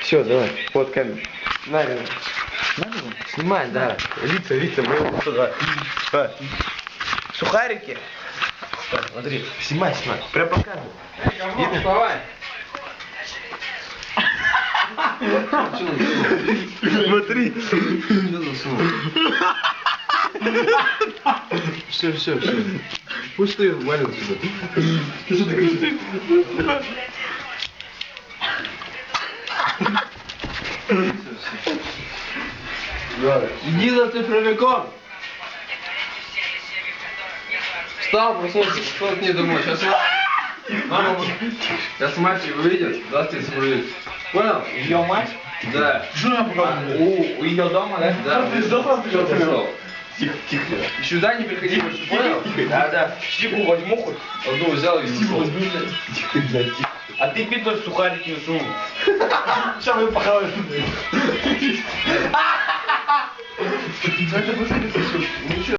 Все, давай, вот камеру. На, Лена. Снимай, да. Лица, лица, мы его туда. Давай. Сухарики. Так, смотри, снимай, снимай. Прям показывай. Видно? Давай. Смотри. Все, все, все. Пусть ты валит сюда. Иди за цифровиком. Встал, проснулся, пошел к ней домой. Сейчас мама, сейчас мать выйдет, даст тебе цифровик. Понял? Ее мать? Да. Жена У, у ее дома, да? Да. Ты сдохла, ты что пошел. Тихо, тихо. Сюда не приходи больше, понял? Да, да. Чипу возьму хоть. Одну взял и ушел. Тихо, блядь, тихо. А ты пидор сухарики не сунул. Сейчас мы похаваем.